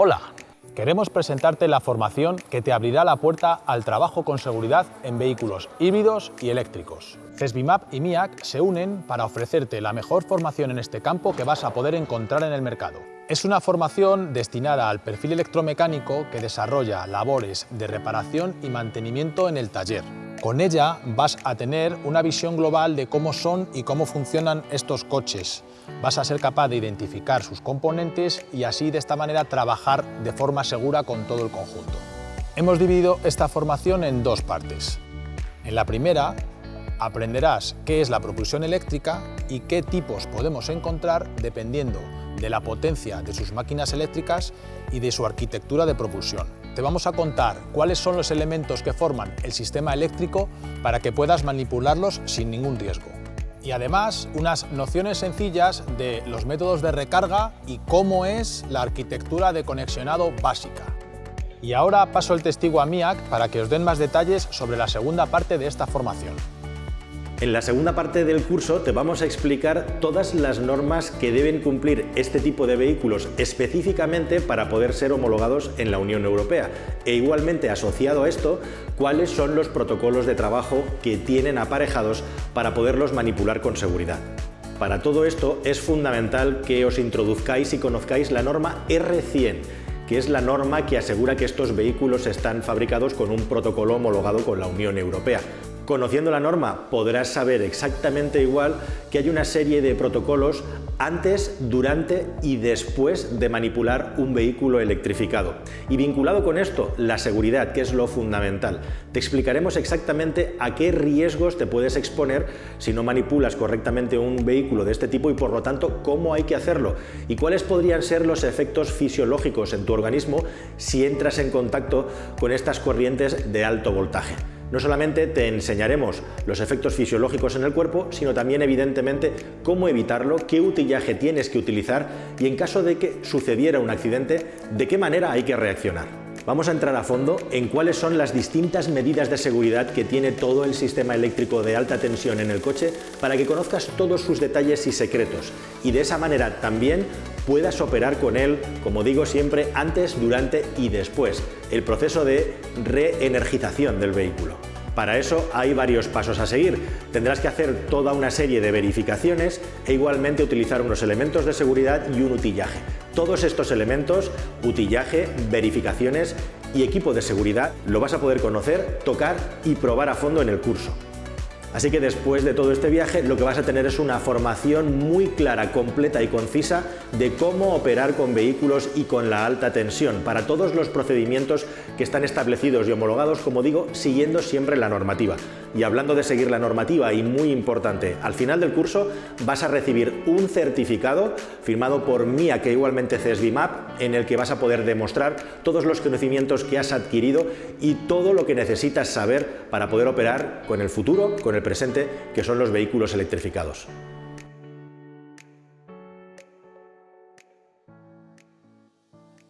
Hola, queremos presentarte la formación que te abrirá la puerta al trabajo con seguridad en vehículos híbridos y eléctricos. CESBIMAP y MIAC se unen para ofrecerte la mejor formación en este campo que vas a poder encontrar en el mercado. Es una formación destinada al perfil electromecánico que desarrolla labores de reparación y mantenimiento en el taller. Con ella vas a tener una visión global de cómo son y cómo funcionan estos coches. Vas a ser capaz de identificar sus componentes y así de esta manera trabajar de forma segura con todo el conjunto. Hemos dividido esta formación en dos partes. En la primera aprenderás qué es la propulsión eléctrica y qué tipos podemos encontrar dependiendo de la potencia de sus máquinas eléctricas y de su arquitectura de propulsión. Te vamos a contar cuáles son los elementos que forman el sistema eléctrico para que puedas manipularlos sin ningún riesgo. Y además, unas nociones sencillas de los métodos de recarga y cómo es la arquitectura de conexionado básica. Y ahora paso el testigo a MIAC para que os den más detalles sobre la segunda parte de esta formación. En la segunda parte del curso te vamos a explicar todas las normas que deben cumplir este tipo de vehículos específicamente para poder ser homologados en la Unión Europea e igualmente asociado a esto cuáles son los protocolos de trabajo que tienen aparejados para poderlos manipular con seguridad. Para todo esto es fundamental que os introduzcáis y conozcáis la norma R100 que es la norma que asegura que estos vehículos están fabricados con un protocolo homologado con la Unión Europea. Conociendo la norma podrás saber exactamente igual que hay una serie de protocolos antes, durante y después de manipular un vehículo electrificado. Y vinculado con esto, la seguridad, que es lo fundamental. Te explicaremos exactamente a qué riesgos te puedes exponer si no manipulas correctamente un vehículo de este tipo y por lo tanto cómo hay que hacerlo y cuáles podrían ser los efectos fisiológicos en tu organismo si entras en contacto con estas corrientes de alto voltaje. No solamente te enseñaremos los efectos fisiológicos en el cuerpo, sino también evidentemente cómo evitarlo, qué utillaje tienes que utilizar y en caso de que sucediera un accidente, de qué manera hay que reaccionar. Vamos a entrar a fondo en cuáles son las distintas medidas de seguridad que tiene todo el sistema eléctrico de alta tensión en el coche para que conozcas todos sus detalles y secretos y de esa manera también puedas operar con él, como digo siempre, antes, durante y después, el proceso de reenergización del vehículo. Para eso hay varios pasos a seguir. Tendrás que hacer toda una serie de verificaciones e igualmente utilizar unos elementos de seguridad y un utillaje. Todos estos elementos, utillaje, verificaciones y equipo de seguridad, lo vas a poder conocer, tocar y probar a fondo en el curso. Así que después de todo este viaje lo que vas a tener es una formación muy clara, completa y concisa de cómo operar con vehículos y con la alta tensión para todos los procedimientos que están establecidos y homologados, como digo, siguiendo siempre la normativa. Y hablando de seguir la normativa, y muy importante, al final del curso vas a recibir un certificado firmado por MIA, que igualmente CESBIMAP, en el que vas a poder demostrar todos los conocimientos que has adquirido y todo lo que necesitas saber para poder operar con el futuro, con el presente, que son los vehículos electrificados.